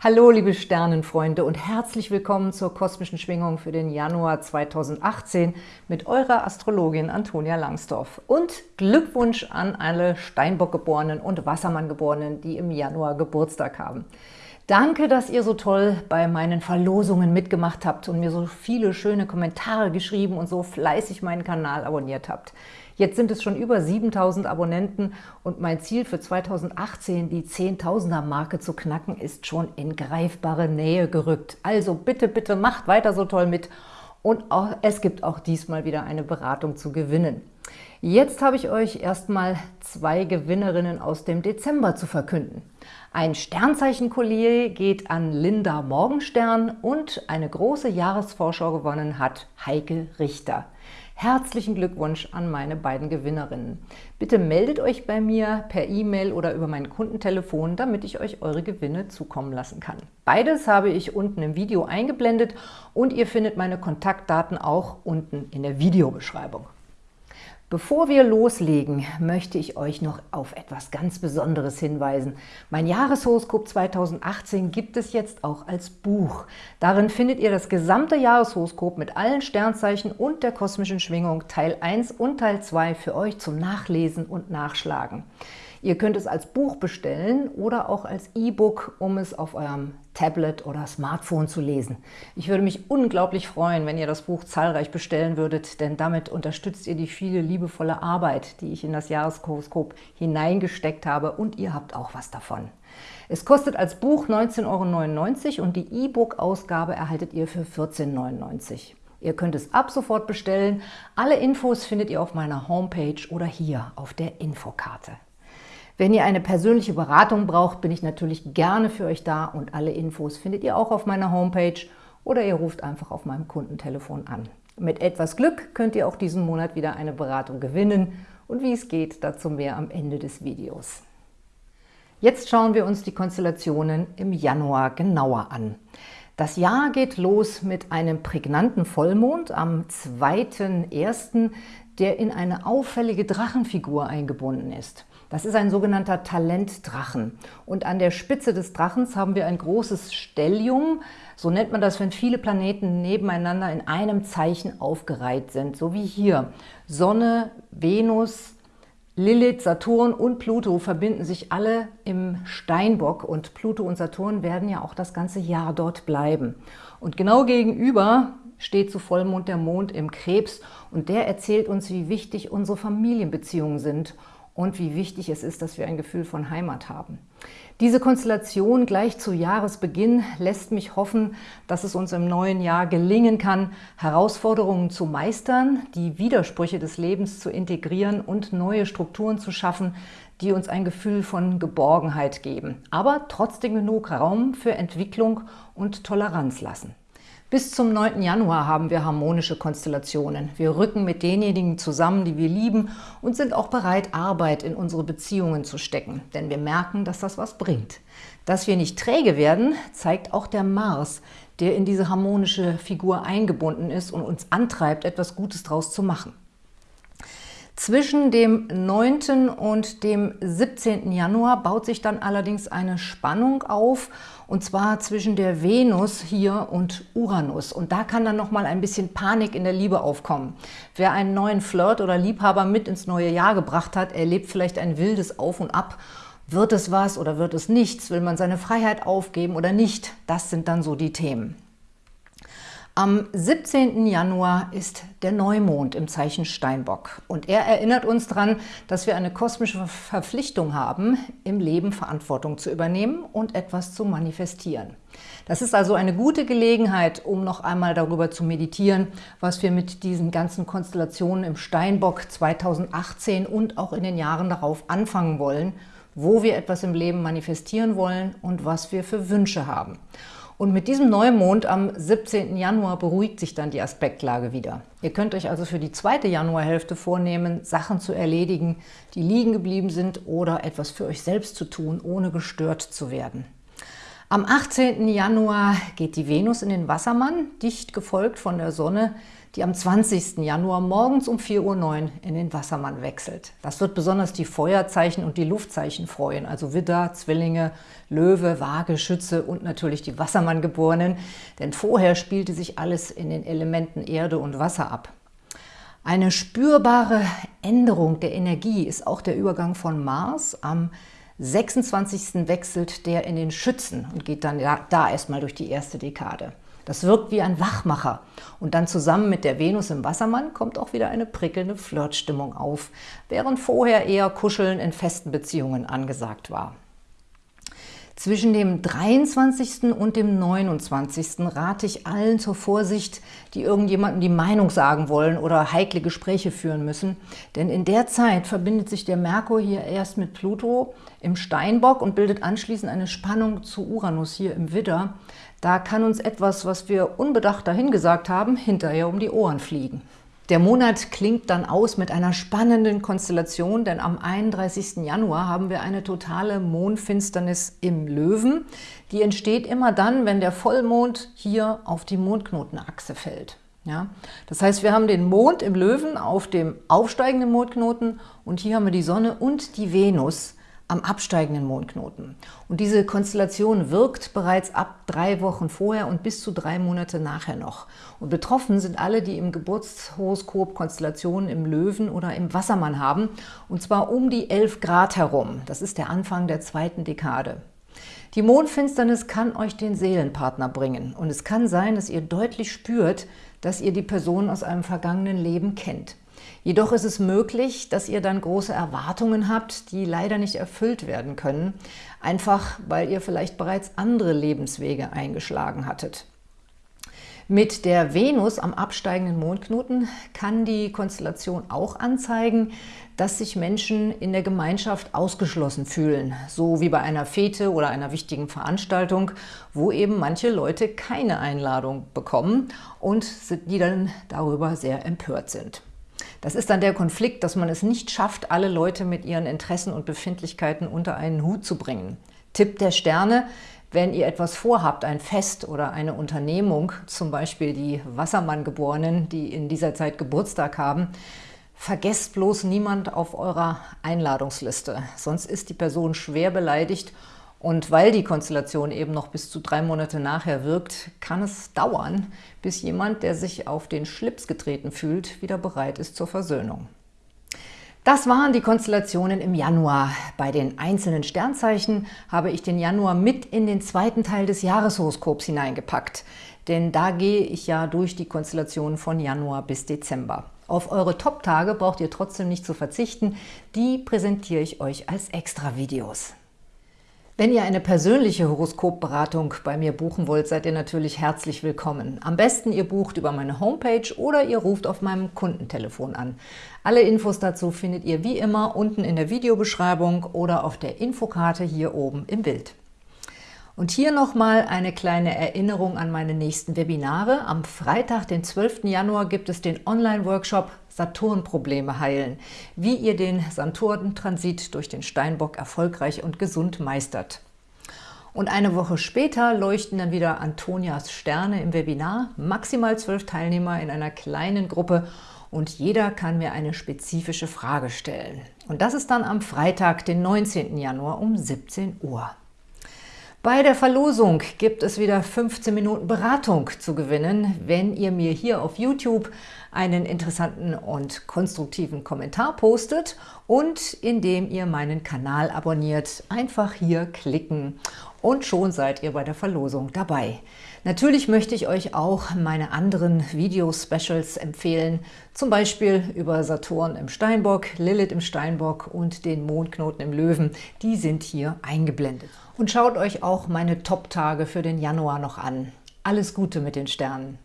Hallo liebe Sternenfreunde und herzlich willkommen zur kosmischen Schwingung für den Januar 2018 mit eurer Astrologin Antonia Langsdorf. Und Glückwunsch an alle Steinbock-Geborenen und Wassermann-Geborenen, die im Januar Geburtstag haben. Danke, dass ihr so toll bei meinen Verlosungen mitgemacht habt und mir so viele schöne Kommentare geschrieben und so fleißig meinen Kanal abonniert habt. Jetzt sind es schon über 7000 Abonnenten und mein Ziel für 2018, die 10.000er Marke zu knacken, ist schon in greifbare Nähe gerückt. Also bitte, bitte macht weiter so toll mit und auch, es gibt auch diesmal wieder eine Beratung zu gewinnen. Jetzt habe ich euch erstmal zwei Gewinnerinnen aus dem Dezember zu verkünden. Ein Sternzeichen-Collier geht an Linda Morgenstern und eine große Jahresvorschau gewonnen hat Heike Richter. Herzlichen Glückwunsch an meine beiden Gewinnerinnen. Bitte meldet euch bei mir per E-Mail oder über mein Kundentelefon, damit ich euch eure Gewinne zukommen lassen kann. Beides habe ich unten im Video eingeblendet und ihr findet meine Kontaktdaten auch unten in der Videobeschreibung. Bevor wir loslegen, möchte ich euch noch auf etwas ganz Besonderes hinweisen. Mein Jahreshoroskop 2018 gibt es jetzt auch als Buch. Darin findet ihr das gesamte Jahreshoroskop mit allen Sternzeichen und der kosmischen Schwingung Teil 1 und Teil 2 für euch zum Nachlesen und Nachschlagen. Ihr könnt es als Buch bestellen oder auch als E-Book, um es auf eurem Tablet oder Smartphone zu lesen. Ich würde mich unglaublich freuen, wenn ihr das Buch zahlreich bestellen würdet, denn damit unterstützt ihr die viele liebevolle Arbeit, die ich in das Jahreshoroskop hineingesteckt habe und ihr habt auch was davon. Es kostet als Buch 19,99 Euro und die E-Book-Ausgabe erhaltet ihr für 14,99 Euro. Ihr könnt es ab sofort bestellen. Alle Infos findet ihr auf meiner Homepage oder hier auf der Infokarte. Wenn ihr eine persönliche Beratung braucht, bin ich natürlich gerne für euch da und alle Infos findet ihr auch auf meiner Homepage oder ihr ruft einfach auf meinem Kundentelefon an. Mit etwas Glück könnt ihr auch diesen Monat wieder eine Beratung gewinnen und wie es geht, dazu mehr am Ende des Videos. Jetzt schauen wir uns die Konstellationen im Januar genauer an. Das Jahr geht los mit einem prägnanten Vollmond am 2.1., der in eine auffällige Drachenfigur eingebunden ist. Das ist ein sogenannter Talentdrachen. Und an der Spitze des Drachens haben wir ein großes Stellium. So nennt man das, wenn viele Planeten nebeneinander in einem Zeichen aufgereiht sind. So wie hier. Sonne, Venus, Lilith, Saturn und Pluto verbinden sich alle im Steinbock und Pluto und Saturn werden ja auch das ganze Jahr dort bleiben. Und genau gegenüber steht zu Vollmond der Mond im Krebs und der erzählt uns, wie wichtig unsere Familienbeziehungen sind und wie wichtig es ist, dass wir ein Gefühl von Heimat haben. Diese Konstellation gleich zu Jahresbeginn lässt mich hoffen, dass es uns im neuen Jahr gelingen kann, Herausforderungen zu meistern, die Widersprüche des Lebens zu integrieren und neue Strukturen zu schaffen, die uns ein Gefühl von Geborgenheit geben, aber trotzdem genug Raum für Entwicklung und Toleranz lassen. Bis zum 9. Januar haben wir harmonische Konstellationen. Wir rücken mit denjenigen zusammen, die wir lieben und sind auch bereit, Arbeit in unsere Beziehungen zu stecken, denn wir merken, dass das was bringt. Dass wir nicht träge werden, zeigt auch der Mars, der in diese harmonische Figur eingebunden ist und uns antreibt, etwas Gutes daraus zu machen. Zwischen dem 9. und dem 17. Januar baut sich dann allerdings eine Spannung auf, und zwar zwischen der Venus hier und Uranus. Und da kann dann nochmal ein bisschen Panik in der Liebe aufkommen. Wer einen neuen Flirt oder Liebhaber mit ins neue Jahr gebracht hat, erlebt vielleicht ein wildes Auf und Ab. Wird es was oder wird es nichts? Will man seine Freiheit aufgeben oder nicht? Das sind dann so die Themen. Am 17. Januar ist der Neumond im Zeichen Steinbock und er erinnert uns daran, dass wir eine kosmische Verpflichtung haben, im Leben Verantwortung zu übernehmen und etwas zu manifestieren. Das ist also eine gute Gelegenheit, um noch einmal darüber zu meditieren, was wir mit diesen ganzen Konstellationen im Steinbock 2018 und auch in den Jahren darauf anfangen wollen, wo wir etwas im Leben manifestieren wollen und was wir für Wünsche haben. Und mit diesem Neumond am 17. Januar beruhigt sich dann die Aspektlage wieder. Ihr könnt euch also für die zweite Januarhälfte vornehmen, Sachen zu erledigen, die liegen geblieben sind oder etwas für euch selbst zu tun, ohne gestört zu werden. Am 18. Januar geht die Venus in den Wassermann, dicht gefolgt von der Sonne, die am 20. Januar morgens um 4.09 Uhr in den Wassermann wechselt. Das wird besonders die Feuerzeichen und die Luftzeichen freuen, also Widder, Zwillinge, Löwe, Waage, Schütze und natürlich die Wassermanngeborenen, denn vorher spielte sich alles in den Elementen Erde und Wasser ab. Eine spürbare Änderung der Energie ist auch der Übergang von Mars. Am 26. wechselt der in den Schützen und geht dann da erstmal durch die erste Dekade. Das wirkt wie ein Wachmacher. Und dann zusammen mit der Venus im Wassermann kommt auch wieder eine prickelnde Flirtstimmung auf, während vorher eher Kuscheln in festen Beziehungen angesagt war. Zwischen dem 23. und dem 29. rate ich allen zur Vorsicht, die irgendjemandem die Meinung sagen wollen oder heikle Gespräche führen müssen. Denn in der Zeit verbindet sich der Merkur hier erst mit Pluto im Steinbock und bildet anschließend eine Spannung zu Uranus hier im Widder. Da kann uns etwas, was wir unbedacht dahingesagt haben, hinterher um die Ohren fliegen. Der Monat klingt dann aus mit einer spannenden Konstellation, denn am 31. Januar haben wir eine totale Mondfinsternis im Löwen. Die entsteht immer dann, wenn der Vollmond hier auf die Mondknotenachse fällt. Ja? Das heißt, wir haben den Mond im Löwen auf dem aufsteigenden Mondknoten und hier haben wir die Sonne und die Venus am absteigenden Mondknoten. Und diese Konstellation wirkt bereits ab drei Wochen vorher und bis zu drei Monate nachher noch. Und betroffen sind alle, die im Geburtshoroskop Konstellationen im Löwen oder im Wassermann haben, und zwar um die 11 Grad herum. Das ist der Anfang der zweiten Dekade. Die Mondfinsternis kann euch den Seelenpartner bringen und es kann sein, dass ihr deutlich spürt, dass ihr die Person aus einem vergangenen Leben kennt. Jedoch ist es möglich, dass ihr dann große Erwartungen habt, die leider nicht erfüllt werden können, einfach weil ihr vielleicht bereits andere Lebenswege eingeschlagen hattet. Mit der Venus am absteigenden Mondknoten kann die Konstellation auch anzeigen, dass sich Menschen in der Gemeinschaft ausgeschlossen fühlen, so wie bei einer Fete oder einer wichtigen Veranstaltung, wo eben manche Leute keine Einladung bekommen und die dann darüber sehr empört sind. Das ist dann der Konflikt, dass man es nicht schafft, alle Leute mit ihren Interessen und Befindlichkeiten unter einen Hut zu bringen. Tipp der Sterne, wenn ihr etwas vorhabt, ein Fest oder eine Unternehmung, zum Beispiel die Wassermann-Geborenen, die in dieser Zeit Geburtstag haben, vergesst bloß niemand auf eurer Einladungsliste, sonst ist die Person schwer beleidigt und weil die Konstellation eben noch bis zu drei Monate nachher wirkt, kann es dauern, bis jemand, der sich auf den Schlips getreten fühlt, wieder bereit ist zur Versöhnung. Das waren die Konstellationen im Januar. Bei den einzelnen Sternzeichen habe ich den Januar mit in den zweiten Teil des Jahreshoroskops hineingepackt. Denn da gehe ich ja durch die Konstellationen von Januar bis Dezember. Auf eure Top-Tage braucht ihr trotzdem nicht zu verzichten. Die präsentiere ich euch als Extra-Videos. Wenn ihr eine persönliche Horoskopberatung bei mir buchen wollt, seid ihr natürlich herzlich willkommen. Am besten ihr bucht über meine Homepage oder ihr ruft auf meinem Kundentelefon an. Alle Infos dazu findet ihr wie immer unten in der Videobeschreibung oder auf der Infokarte hier oben im Bild. Und hier nochmal eine kleine Erinnerung an meine nächsten Webinare. Am Freitag, den 12. Januar, gibt es den Online-Workshop Saturn-Probleme heilen, wie ihr den Saturn-Transit durch den Steinbock erfolgreich und gesund meistert. Und eine Woche später leuchten dann wieder Antonias Sterne im Webinar, maximal zwölf Teilnehmer in einer kleinen Gruppe und jeder kann mir eine spezifische Frage stellen. Und das ist dann am Freitag, den 19. Januar um 17 Uhr. Bei der Verlosung gibt es wieder 15 Minuten Beratung zu gewinnen, wenn ihr mir hier auf YouTube einen interessanten und konstruktiven Kommentar postet und indem ihr meinen Kanal abonniert. Einfach hier klicken und schon seid ihr bei der Verlosung dabei. Natürlich möchte ich euch auch meine anderen Video-Specials empfehlen, zum Beispiel über Saturn im Steinbock, Lilith im Steinbock und den Mondknoten im Löwen. Die sind hier eingeblendet. Und schaut euch auch meine Top-Tage für den Januar noch an. Alles Gute mit den Sternen!